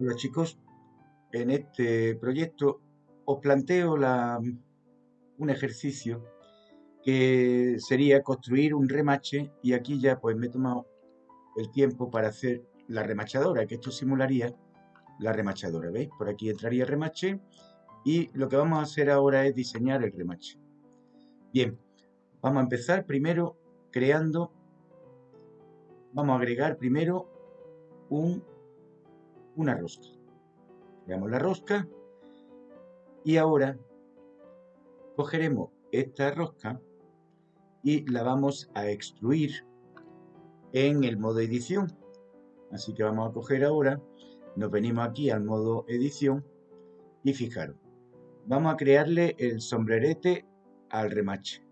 Hola chicos, en este proyecto os planteo la, un ejercicio que sería construir un remache y aquí ya pues me he tomado el tiempo para hacer la remachadora, que esto simularía la remachadora, ¿veis? Por aquí entraría el remache y lo que vamos a hacer ahora es diseñar el remache. Bien, vamos a empezar primero creando, vamos a agregar primero un una rosca. Creamos la rosca y ahora cogeremos esta rosca y la vamos a extruir en el modo edición. Así que vamos a coger ahora, nos venimos aquí al modo edición y fijaros, vamos a crearle el sombrerete al remache.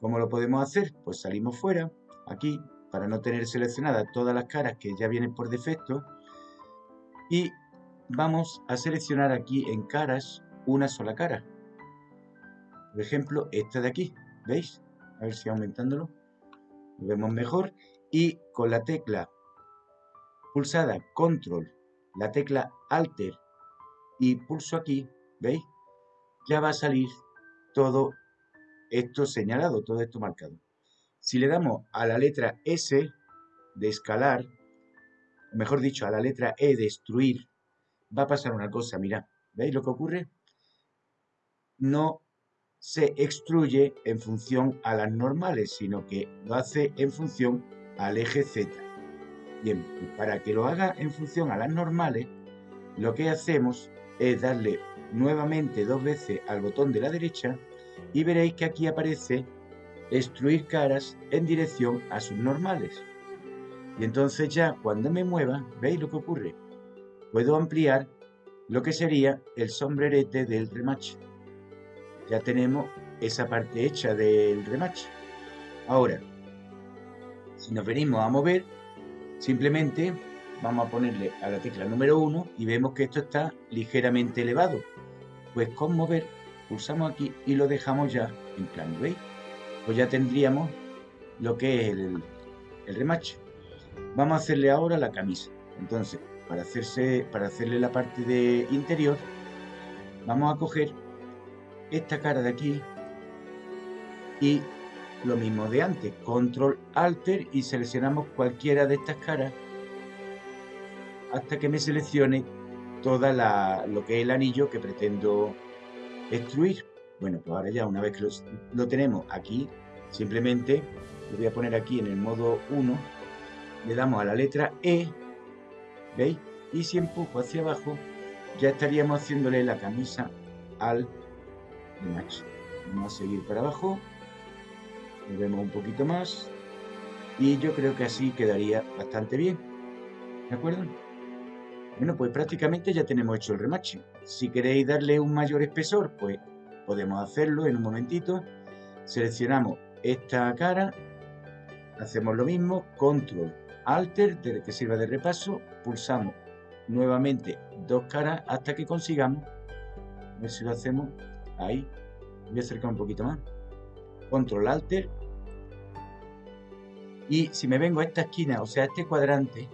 ¿Cómo lo podemos hacer? Pues salimos fuera, aquí, para no tener seleccionadas todas las caras que ya vienen por defecto, y vamos a seleccionar aquí en caras una sola cara. Por ejemplo, esta de aquí, ¿veis? A ver si aumentándolo lo vemos mejor. Y con la tecla pulsada Control, la tecla Alter y pulso aquí, ¿veis? Ya va a salir todo esto señalado, todo esto marcado. Si le damos a la letra S de escalar, mejor dicho, a la letra E, destruir, va a pasar una cosa, mirad, ¿veis lo que ocurre? No se extruye en función a las normales, sino que lo hace en función al eje Z. Bien, para que lo haga en función a las normales, lo que hacemos es darle nuevamente dos veces al botón de la derecha y veréis que aquí aparece extruir caras en dirección a sus normales. Y entonces ya cuando me mueva, ¿veis lo que ocurre? Puedo ampliar lo que sería el sombrerete del remache. Ya tenemos esa parte hecha del remache. Ahora, si nos venimos a mover, simplemente vamos a ponerle a la tecla número 1 y vemos que esto está ligeramente elevado. Pues con mover, pulsamos aquí y lo dejamos ya en plano, ¿veis? Pues ya tendríamos lo que es el, el remache. Vamos a hacerle ahora la camisa. Entonces, para, hacerse, para hacerle la parte de interior, vamos a coger esta cara de aquí y lo mismo de antes, control alter y seleccionamos cualquiera de estas caras hasta que me seleccione toda lo que es el anillo que pretendo extruir. Bueno, pues ahora ya una vez que lo tenemos aquí, simplemente lo voy a poner aquí en el modo 1 le damos a la letra E, ¿veis? Y si empujo hacia abajo, ya estaríamos haciéndole la camisa al macho. Vamos a seguir para abajo, vemos un poquito más, y yo creo que así quedaría bastante bien, ¿de acuerdo? Bueno, pues prácticamente ya tenemos hecho el remache. Si queréis darle un mayor espesor, pues podemos hacerlo en un momentito. Seleccionamos esta cara, hacemos lo mismo, control Alter, que sirva de repaso, pulsamos nuevamente dos caras hasta que consigamos, a ver si lo hacemos, ahí, voy a acercar un poquito más, control Alter, y si me vengo a esta esquina, o sea, a este cuadrante,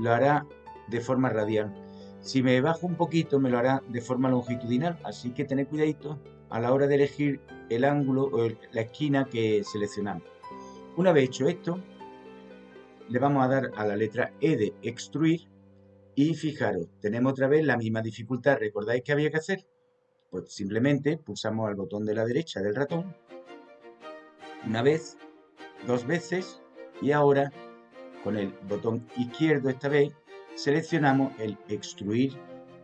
lo hará de forma radial. Si me bajo un poquito, me lo hará de forma longitudinal, así que tened cuidadito a la hora de elegir el ángulo o la esquina que seleccionamos. Una vez hecho esto, le vamos a dar a la letra E de extruir y fijaros, tenemos otra vez la misma dificultad. ¿Recordáis qué había que hacer? Pues simplemente pulsamos al botón de la derecha del ratón una vez, dos veces y ahora con el botón izquierdo esta vez seleccionamos el extruir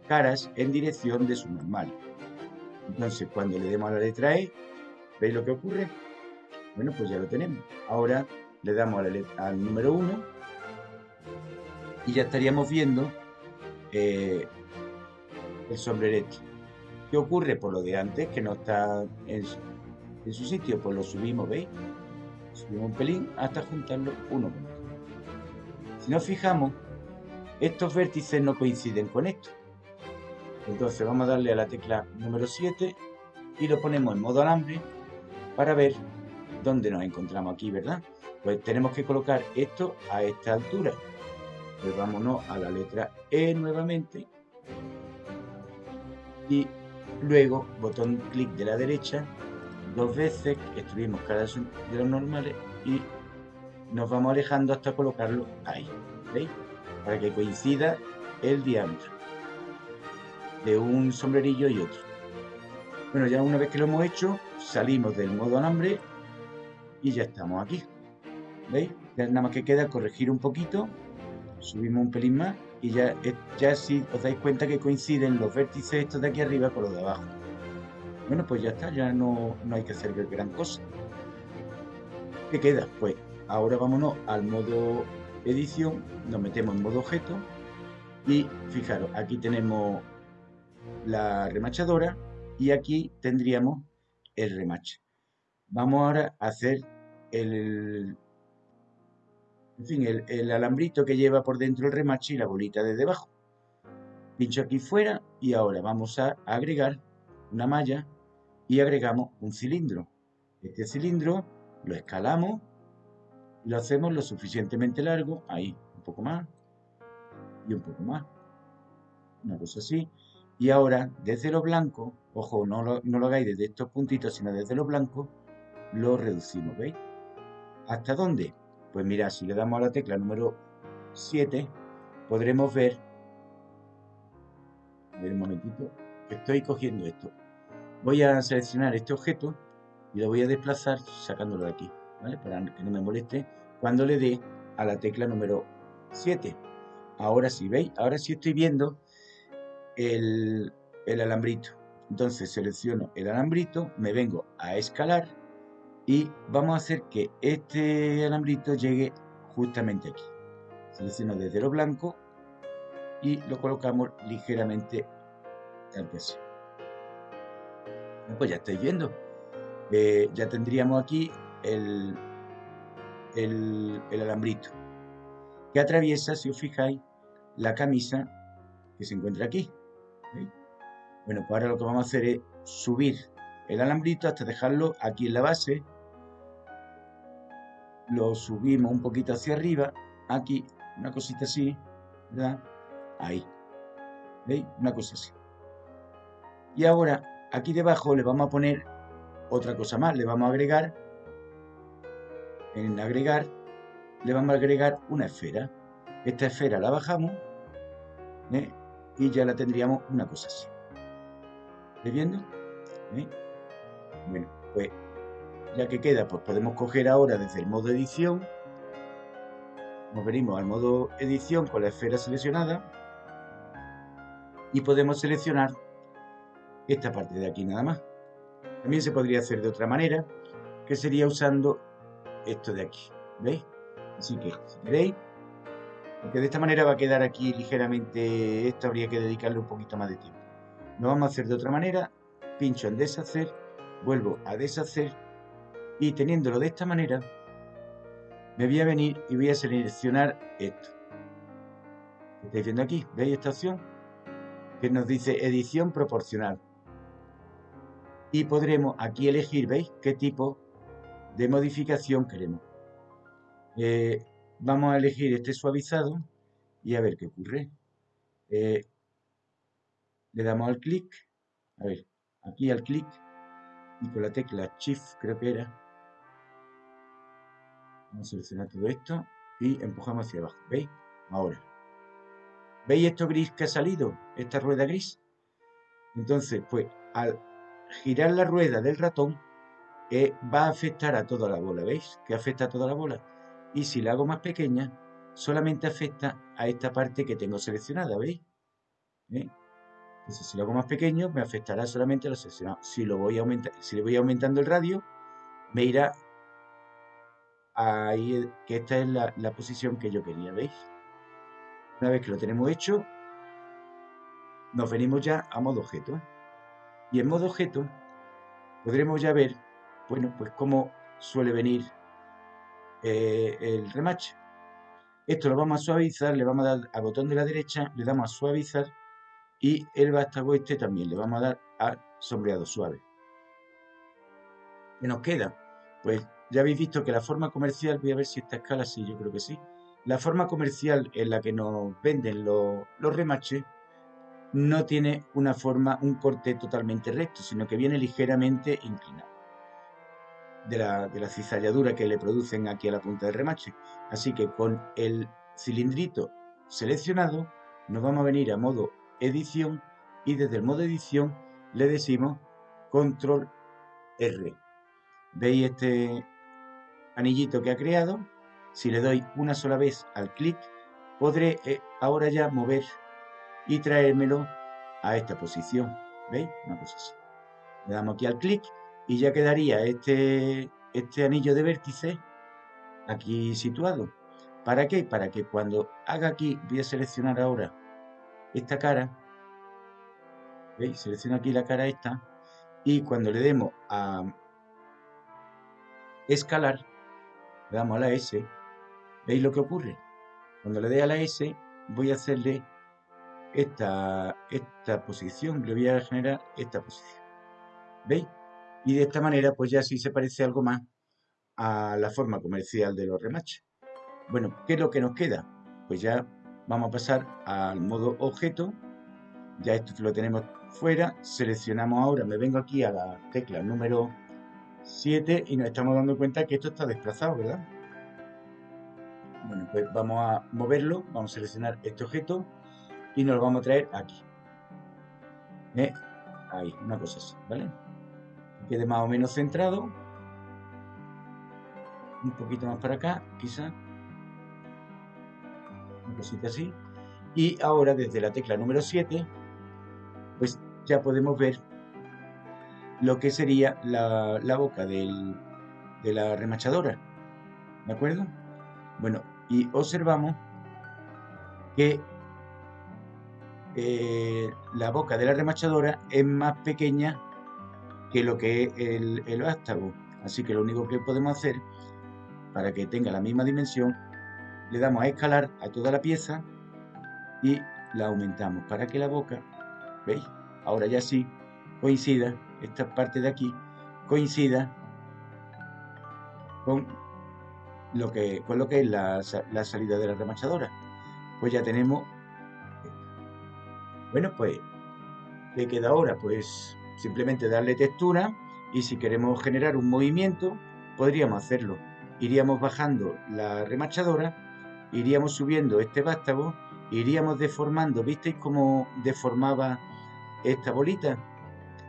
caras en dirección de su normal. Entonces cuando le demos a la letra E, ¿veis lo que ocurre? Bueno, pues ya lo tenemos. Ahora le damos al número 1 y ya estaríamos viendo eh, el sombrerete. ¿Qué ocurre? Por lo de antes, que no está en su, sitio, pues lo subimos, ¿veis? Subimos un pelín hasta juntarlo uno con otro. Si nos fijamos, estos vértices no coinciden con esto. Entonces vamos a darle a la tecla número 7 y lo ponemos en modo alambre para ver dónde nos encontramos aquí, ¿verdad? Pues tenemos que colocar esto a esta altura. pues vámonos a la letra E nuevamente. Y luego botón clic de la derecha dos veces, extruimos cada de los normales y nos vamos alejando hasta colocarlo ahí, ¿veis? Para que coincida el diámetro de un sombrerillo y otro. Bueno, ya una vez que lo hemos hecho, salimos del modo alambre y ya estamos aquí. ¿Veis? Ya nada más que queda corregir un poquito, subimos un pelín más y ya, ya si os dais cuenta que coinciden los vértices estos de aquí arriba con los de abajo. Bueno, pues ya está, ya no, no hay que hacer gran cosa. ¿Qué queda? Pues ahora vámonos al modo edición, nos metemos en modo objeto y fijaros, aquí tenemos la remachadora y aquí tendríamos el remache. Vamos ahora a hacer el, en fin, el, alambrito que lleva por dentro el remache y la bolita de debajo. Pincho aquí fuera y ahora vamos a agregar una malla y agregamos un cilindro. Este cilindro lo escalamos y lo hacemos lo suficientemente largo, ahí, un poco más y un poco más. Una cosa así. Y ahora, desde lo blanco, ojo, no lo, no lo hagáis desde estos puntitos, sino desde lo blanco, lo reducimos, ¿veis? ¿Hasta dónde? Pues mira, si le damos a la tecla número 7, podremos ver, a ver un momentito, estoy cogiendo esto. Voy a seleccionar este objeto y lo voy a desplazar sacándolo de aquí, ¿vale? Para que no me moleste cuando le dé a la tecla número 7. Ahora sí, ¿veis? Ahora sí estoy viendo el, alambrito. Entonces selecciono el alambrito, me vengo a escalar y vamos a hacer que este alambrito llegue justamente aquí. Selecciono desde lo blanco y lo colocamos ligeramente al peso. Pues ya estáis viendo. Eh, ya tendríamos aquí el, el, el alambrito que atraviesa, si os fijáis, la camisa que se encuentra aquí. Bueno, pues ahora lo que vamos a hacer es subir el alambrito hasta dejarlo aquí en la base. Lo subimos un poquito hacia arriba, aquí, una cosita así. Ahí. ¿Veis? Una cosa así. Y ahora, aquí debajo le vamos a poner otra cosa más. Le vamos a agregar, en agregar, le vamos a agregar una esfera. Esta esfera la bajamos, ¿eh? y ya la tendríamos una cosa así. ¿Estáis viendo? ¿Eh? Bueno, pues ya que queda, pues podemos coger ahora desde el modo edición, nos venimos al modo edición con la esfera seleccionada y podemos seleccionar esta parte de aquí nada más. También se podría hacer de otra manera, que sería usando esto de aquí, ¿veis? Así que, si porque de esta manera va a quedar aquí ligeramente, esto habría que dedicarle un poquito más de tiempo. Lo vamos a hacer de otra manera, pincho en deshacer, vuelvo a deshacer y teniéndolo de esta manera, me voy a venir y voy a seleccionar esto. ¿Estáis viendo aquí? ¿Veis esta opción? Que nos dice edición proporcional. Y podremos aquí elegir, ¿veis? ¿Qué tipo de modificación queremos? Eh, Vamos a elegir este suavizado y a ver qué ocurre. Eh, le damos al clic, a ver, aquí al clic y con la tecla Shift creo que era. Vamos a seleccionar todo esto y empujamos hacia abajo. ¿Veis? Ahora. ¿Veis esto gris que ha salido? Esta rueda gris. Entonces, pues al girar la rueda del ratón eh, va a afectar a toda la bola. ¿Veis? Que afecta a toda la bola y si la hago más pequeña, solamente afecta a esta parte que tengo seleccionada, ¿veis? ¿Eh? Si lo hago más pequeño, me afectará solamente a lo seleccionado. Si, lo voy si le voy aumentando el radio, me irá ahí, que esta es la, la posición que yo quería, ¿veis? Una vez que lo tenemos hecho, nos venimos ya a modo objeto. Y en modo objeto podremos ya ver, bueno, pues cómo suele venir eh, el remache. Esto lo vamos a suavizar, le vamos a dar al botón de la derecha, le damos a suavizar y el vástago este también le vamos a dar a sombreado suave. ¿Qué nos queda? Pues ya habéis visto que la forma comercial, voy a ver si esta escala, sí, yo creo que sí. la forma comercial en la que nos venden los, los remaches no tiene una forma, un corte totalmente recto, sino que viene ligeramente inclinado de la, de la cizalladura que le producen aquí a la punta del remache. Así que con el cilindrito seleccionado nos vamos a venir a modo edición y desde el modo edición le decimos control R. ¿Veis este anillito que ha creado? Si le doy una sola vez al clic, podré eh, ahora ya mover y traérmelo a esta posición. ¿Veis? Una cosa así. Le damos aquí al clic y ya quedaría este, este anillo de vértice aquí situado. ¿Para qué? Para que cuando haga aquí, voy a seleccionar ahora esta cara, ¿veis? Selecciono aquí la cara esta y cuando le demos a escalar, le damos a la S, ¿veis lo que ocurre? Cuando le dé a la S, voy a hacerle esta, esta posición, le voy a generar esta posición. ¿Veis? Y de esta manera, pues ya sí se parece algo más a la forma comercial de los remaches. Bueno, ¿qué es lo que nos queda? Pues ya vamos a pasar al modo objeto. Ya esto lo tenemos fuera. Seleccionamos ahora, me vengo aquí a la tecla número 7 y nos estamos dando cuenta que esto está desplazado, ¿verdad? Bueno, pues vamos a moverlo, vamos a seleccionar este objeto y nos lo vamos a traer aquí. ¿Eh? Ahí, una cosa así, ¿vale? Que quede más o menos centrado. Un poquito más para acá, quizá. Así. Y ahora desde la tecla número 7, pues ya podemos ver lo que sería la, boca de la remachadora. ¿De acuerdo? Bueno, y observamos que eh, la boca de la remachadora es más pequeña que lo que es el, el vástago. Así que lo único que podemos hacer para que tenga la misma dimensión, le damos a escalar a toda la pieza y la aumentamos para que la boca, ¿veis? Ahora ya sí coincida, esta parte de aquí coincida con lo que, con lo que es la, la salida de la remachadora. Pues ya tenemos bueno, pues, ¿qué queda ahora? Pues simplemente darle textura y si queremos generar un movimiento, podríamos hacerlo. Iríamos bajando la remachadora, iríamos subiendo este vástago, iríamos deformando, ¿visteis cómo deformaba esta bolita?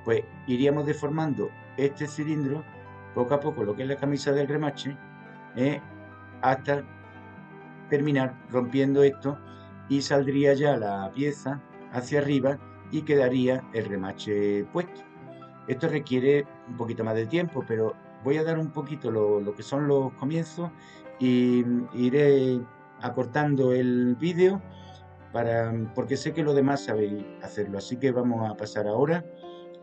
Pues iríamos deformando este cilindro poco a poco, lo que es la camisa del remache, ¿eh? hasta terminar rompiendo esto y saldría ya la pieza hacia arriba y quedaría el remache puesto. Esto requiere un poquito más de tiempo, pero voy a dar un poquito lo, que son los comienzos y iré acortando el vídeo para, porque sé que lo demás sabéis hacerlo. Así que vamos a pasar ahora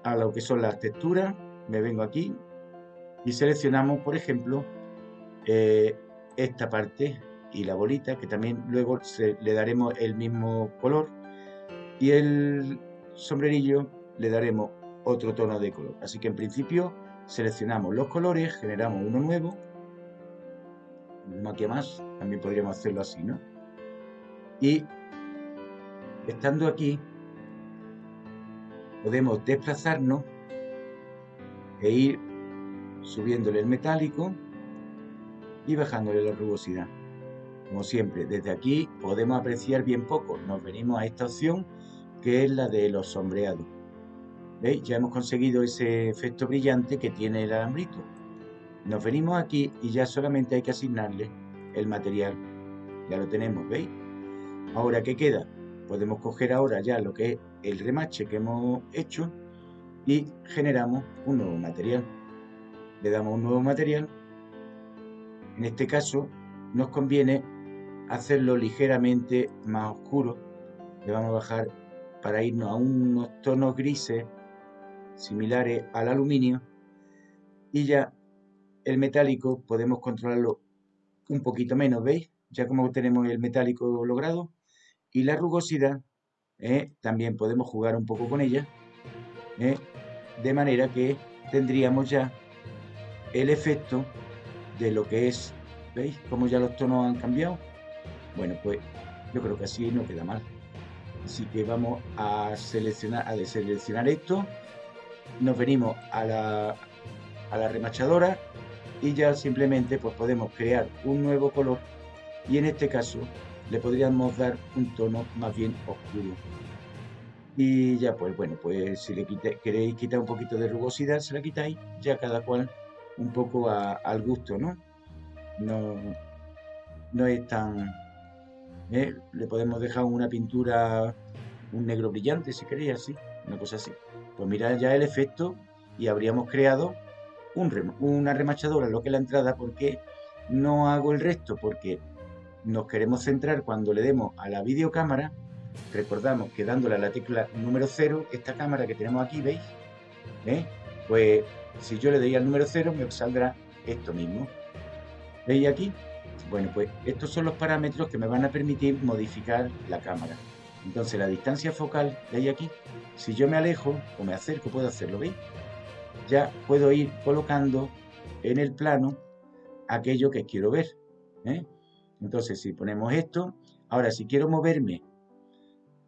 a lo que son las texturas. Me vengo aquí y seleccionamos, por ejemplo, eh, esta parte y la bolita, que también luego le daremos el mismo color y el sombrerillo le daremos otro tono de color. Así que en principio seleccionamos los colores, generamos uno nuevo, aquí más, también podríamos hacerlo así, ¿no? Y estando aquí, podemos desplazarnos e ir subiéndole el metálico y bajándole la rugosidad. Como siempre, desde aquí podemos apreciar bien poco. Nos venimos a esta opción que es la de los sombreados. ¿Veis? Ya hemos conseguido ese efecto brillante que tiene el alambrito. Nos venimos aquí y ya solamente hay que asignarle el material. Ya lo tenemos, ¿veis? Ahora, ¿qué queda? Podemos coger ahora ya lo que es el remache que hemos hecho y generamos un nuevo material. Le damos un nuevo material. En este caso, nos conviene hacerlo ligeramente más oscuro. Le vamos a bajar para irnos a unos tonos grises similares al aluminio y ya el metálico podemos controlarlo un poquito menos, ¿veis? Ya como tenemos el metálico logrado y la rugosidad ¿eh? también podemos jugar un poco con ella ¿eh? de manera que tendríamos ya el efecto de lo que es, ¿veis? Como ya los tonos han cambiado Bueno, pues yo creo que así no queda mal. Así que vamos a seleccionar, a deseleccionar esto. Nos venimos a la, a la remachadora y ya simplemente pues podemos crear un nuevo color y en este caso le podríamos dar un tono más bien oscuro. Y ya pues bueno, pues si le queréis quitar un poquito de rugosidad, se la quitáis, ya cada cual un poco al gusto, ¿no? No, no es tan... ¿eh? Le podemos dejar una pintura, un negro brillante, si queréis, así, una cosa así. Pues mirad ya el efecto y habríamos creado un, una remachadora, lo que es la entrada, porque no hago el resto, porque nos queremos centrar cuando le demos a la videocámara, recordamos que dándole a la tecla número 0, esta cámara que tenemos aquí, ¿veis? ¿Eh? Pues si yo le doy al número 0 me saldrá esto mismo. ¿Veis aquí? Bueno, pues estos son los parámetros que me van a permitir modificar la cámara. Entonces la distancia focal, ¿veis aquí? Si yo me alejo o me acerco, puedo hacerlo, ¿veis? Ya puedo ir colocando en el plano aquello que quiero ver. ¿eh? Entonces, si ponemos esto, ahora si quiero moverme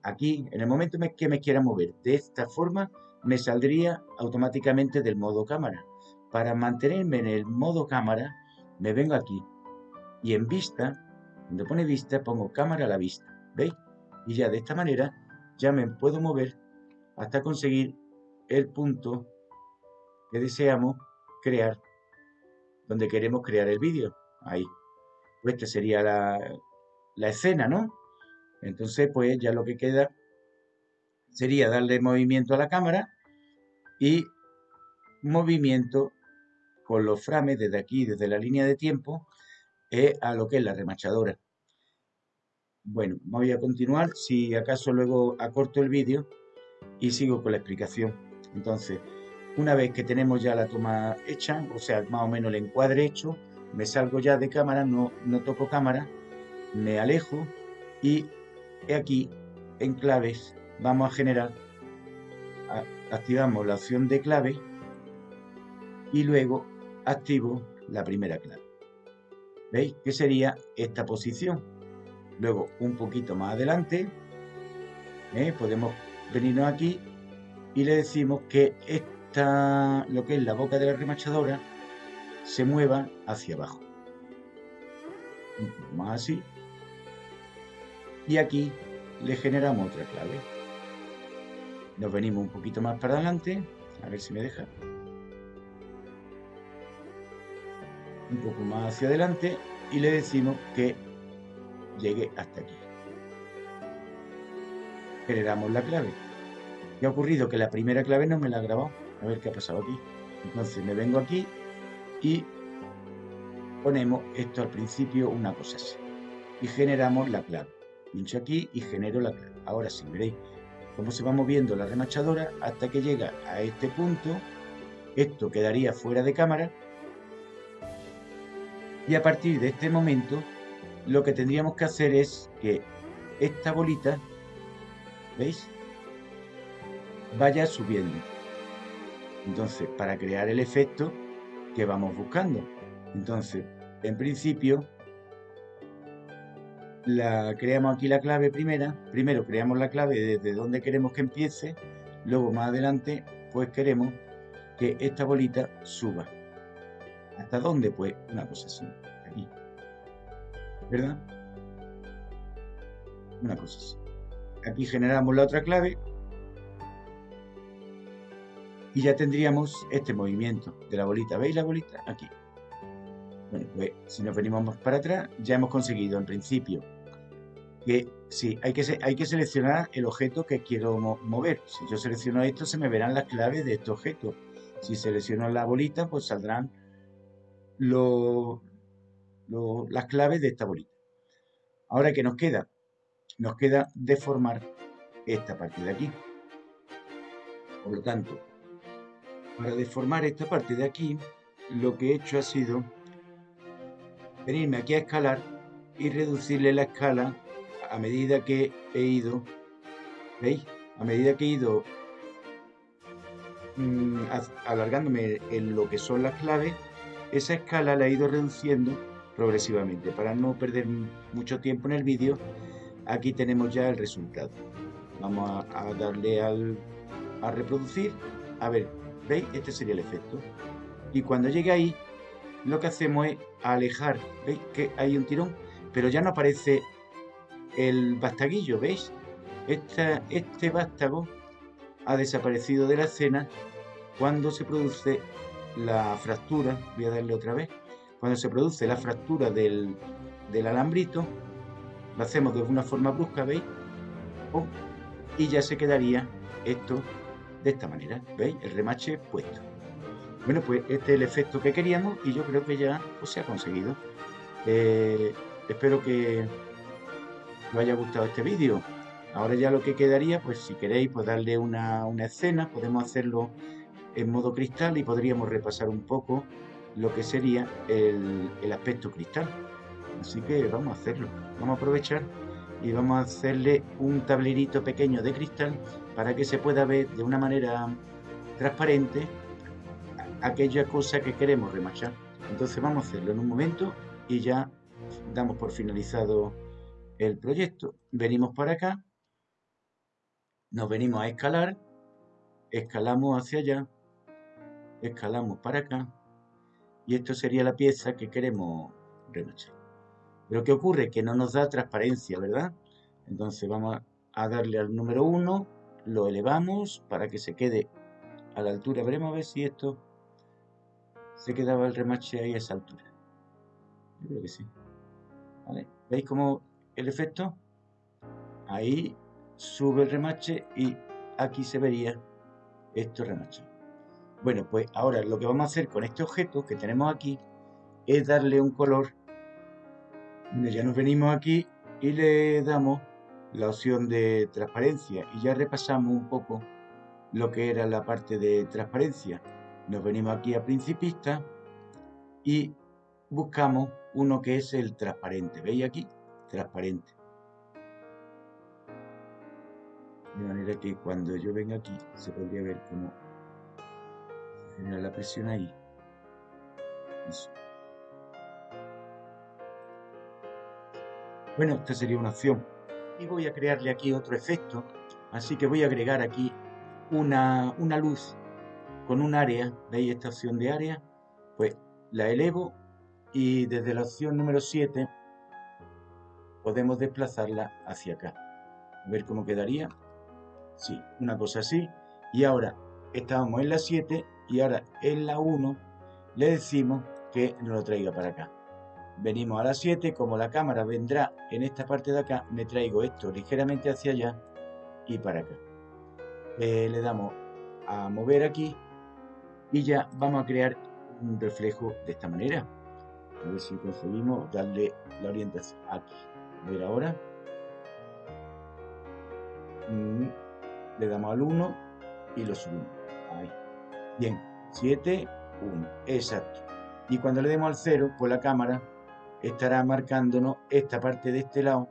aquí, en el momento que me quiera mover de esta forma, me saldría automáticamente del modo cámara. Para mantenerme en el modo cámara, me vengo aquí y en vista, donde pone vista, pongo cámara a la vista. ¿Veis? Y ya de esta manera ya me puedo mover hasta conseguir el punto que deseamos crear, donde queremos crear el vídeo. Ahí. Pues esta sería la, la escena, ¿no? Entonces, pues ya lo que queda sería darle movimiento a la cámara y movimiento con los frames desde aquí, desde la línea de tiempo, eh, a lo que es la remachadora. Bueno, voy a continuar, si acaso luego acorto el vídeo y sigo con la explicación. Entonces, una vez que tenemos ya la toma hecha, o sea, más o menos el encuadre hecho, me salgo ya de cámara, no, no toco cámara, me alejo y aquí en claves vamos a generar, activamos la opción de clave y luego activo la primera clave. ¿Veis? Que sería esta posición. Luego, un poquito más adelante, ¿eh? podemos venirnos aquí y le decimos que esta, lo que es la boca de la remachadora se mueva hacia abajo. más así. Y aquí le generamos otra clave. Nos venimos un poquito más para adelante. A ver si me deja. Un poco más hacia adelante. Y le decimos que llegue hasta aquí. Generamos la clave. ¿Qué ha ocurrido? Que la primera clave no me la ha grabado. A ver qué ha pasado aquí. Entonces me vengo aquí y ponemos esto al principio una cosa así. Y generamos la clave. Pincho aquí y genero la clave. Ahora sí, veréis cómo se va moviendo la remachadora hasta que llega a este punto. Esto quedaría fuera de cámara. Y a partir de este momento, lo que tendríamos que hacer es que esta bolita, ¿veis? Vaya subiendo. Entonces, para crear el efecto, que vamos buscando. Entonces, en principio, la, creamos aquí la clave primera. Primero creamos la clave desde donde queremos que empiece. Luego, más adelante, pues queremos que esta bolita suba. ¿Hasta dónde? Pues una cosa así. Aquí. ¿Verdad? Una cosa así. Aquí generamos la otra clave y ya tendríamos este movimiento de la bolita. ¿Veis la bolita? Aquí. Bueno, pues si nos venimos más para atrás, ya hemos conseguido en principio que sí, hay que, hay que seleccionar el objeto que quiero mover. Si yo selecciono esto, se me verán las claves de este objeto. Si selecciono la bolita, pues saldrán las claves de esta bolita. Ahora, ¿qué nos queda? Nos queda deformar esta parte de aquí. Por lo tanto, para deformar esta parte de aquí, lo que he hecho ha sido venirme aquí a escalar y reducirle la escala a medida que he ido, ¿veis? A medida que he ido mm, alargándome en lo que son las claves, esa escala la he ido reduciendo progresivamente. Para no perder mucho tiempo en el vídeo, aquí tenemos ya el resultado. Vamos a, darle al, a reproducir. A ver, ¿veis? Este sería el efecto. Y cuando llegue ahí, lo que hacemos es alejar. ¿Veis que hay un tirón? Pero ya no aparece el bastaguillo, ¿veis? este vástago ha desaparecido de la escena cuando se produce la fractura, voy a darle otra vez, cuando se produce la fractura del, alambrito, lo hacemos de una forma brusca, ¿veis? y ya se quedaría esto de esta manera, ¿veis? El remache puesto. Bueno, pues este es el efecto que queríamos y yo creo que ya pues, se ha conseguido. Eh, espero que os haya gustado este vídeo. Ahora ya lo que quedaría, pues si queréis, pues darle una, escena, podemos hacerlo en modo cristal y podríamos repasar un poco lo que sería el, el aspecto cristal. Así que vamos a hacerlo, vamos a aprovechar y vamos a hacerle un tablerito pequeño de cristal para que se pueda ver de una manera transparente aquella cosa que queremos remachar. Entonces vamos a hacerlo en un momento y ya damos por finalizado el proyecto. Venimos para acá nos venimos a escalar, escalamos hacia allá, escalamos para acá, y esto sería la pieza que queremos remachar. Pero ¿qué ocurre? Que no nos da transparencia, ¿verdad? Entonces vamos a darle al número 1, lo elevamos para que se quede a la altura. Veremos a ver si esto se quedaba el remache ahí a esa altura. Yo creo que sí. ¿Veis cómo el efecto? Ahí sube el remache y aquí se vería esto remache. Bueno, pues ahora lo que vamos a hacer con este objeto que tenemos aquí es darle un color. Ya nos venimos aquí y le damos la opción de transparencia y ya repasamos un poco lo que era la parte de transparencia. Nos venimos aquí a principista y buscamos uno que es el transparente. ¿Veis aquí? Transparente. De manera que cuando yo venga aquí se podría ver cómo genera la presión ahí. Bueno, esta sería una opción. Y voy a crearle aquí otro efecto. Así que voy a agregar aquí una, una luz con un área. ¿Veis esta opción de área? Pues la elevo y desde la opción número 7 podemos desplazarla hacia acá. A ver cómo quedaría. Sí, una cosa así. Y ahora estábamos en la 7 y ahora en la 1 le decimos que nos lo traiga para acá. Venimos a la 7, como la cámara vendrá en esta parte de acá, me traigo esto ligeramente hacia allá y para acá. Eh, le damos a mover aquí y ya vamos a crear un reflejo de esta manera. A ver si conseguimos darle la orientación aquí. A ver ahora. Mm le damos al 1 y lo subimos. Ahí. Bien, 7, 1, exacto. Y cuando le demos al 0, pues la cámara estará marcándonos esta parte de este lado.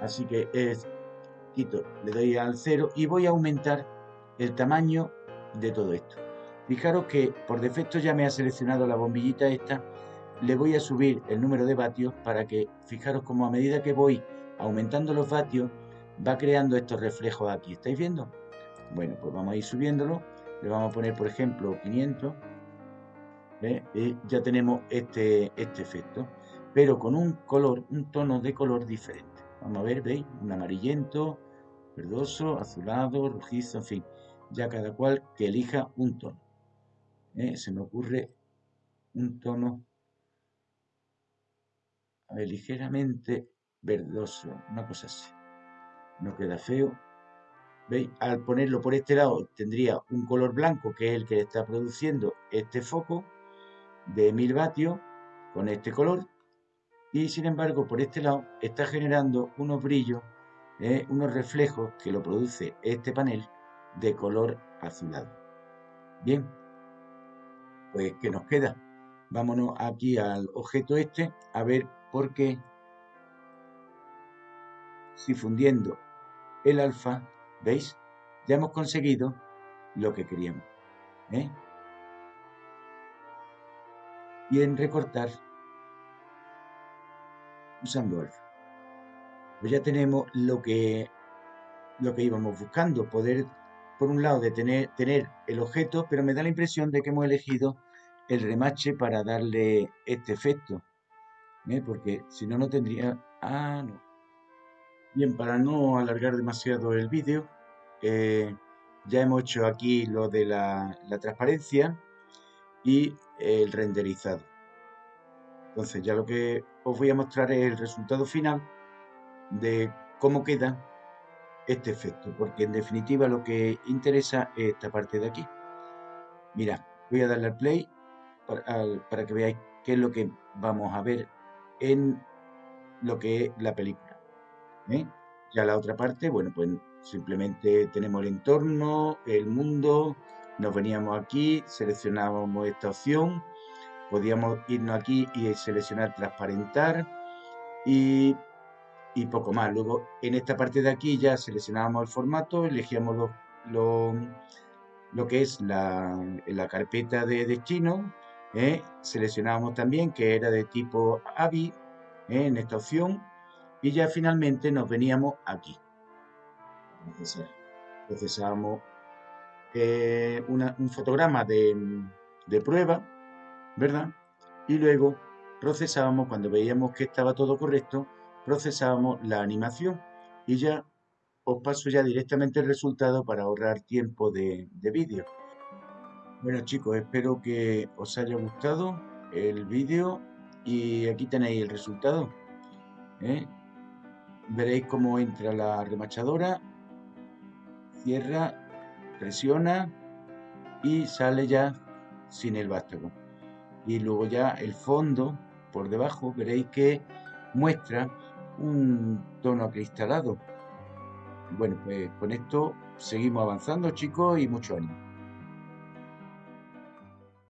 Así que es, quito, le doy al 0 y voy a aumentar el tamaño de todo esto. Fijaros que por defecto ya me ha seleccionado la bombillita esta. Le voy a subir el número de vatios para que, fijaros como a medida que voy aumentando los vatios, va creando estos reflejos aquí. ¿Estáis viendo? Bueno, pues vamos a ir subiéndolo. Le vamos a poner, por ejemplo, 500. Y ya tenemos este, este efecto. Pero con un color, un tono de color diferente. Vamos a ver, ¿veis? Un amarillento, verdoso, azulado, rojizo, en fin. Ya cada cual que elija un tono. ¿Eh? Se me ocurre un tono ligeramente verdoso, una cosa así no queda feo. ¿Veis? Al ponerlo por este lado tendría un color blanco que es el que está produciendo este foco de 1000 vatios con este color y sin embargo por este lado está generando unos brillos, ¿eh? unos reflejos que lo produce este panel de color azulado. Bien, pues ¿qué nos queda? Vámonos aquí al objeto este a ver por qué si fundiendo el alfa, ¿veis? Ya hemos conseguido lo que queríamos. ¿eh? Y en recortar, usando alfa. Pues ya tenemos lo que, lo que íbamos buscando, poder, por un lado, de tener, el objeto, pero me da la impresión de que hemos elegido el remache para darle este efecto. ¿eh? Porque si no, no tendría... Ah, no. Bien, para no alargar demasiado el vídeo, eh, ya hemos hecho aquí lo de la, la transparencia y el renderizado. Entonces ya lo que os voy a mostrar es el resultado final de cómo queda este efecto, porque en definitiva lo que interesa es esta parte de aquí. Mira, voy a darle al play para, que veáis qué es lo que vamos a ver en lo que es la película. ¿eh? Ya la otra parte, bueno, pues simplemente tenemos el entorno, el mundo, nos veníamos aquí, seleccionábamos esta opción, podíamos irnos aquí y seleccionar transparentar y, poco más. Luego en esta parte de aquí ya seleccionábamos el formato, elegíamos lo, lo, que es la, la carpeta de destino, ¿eh? seleccionábamos también que era de tipo AVI ¿eh? en esta opción y ya finalmente nos veníamos aquí. Procesábamos eh, un fotograma de, de prueba, ¿verdad? Y luego procesábamos, cuando veíamos que estaba todo correcto, procesábamos la animación y ya os paso ya directamente el resultado para ahorrar tiempo de, de vídeo. Bueno chicos, espero que os haya gustado el vídeo y aquí tenéis el resultado. ¿eh? Veréis cómo entra la remachadora, cierra, presiona y sale ya sin el vástago y luego ya el fondo por debajo veréis que muestra un tono acristalado. Bueno, pues con esto seguimos avanzando chicos y mucho ánimo.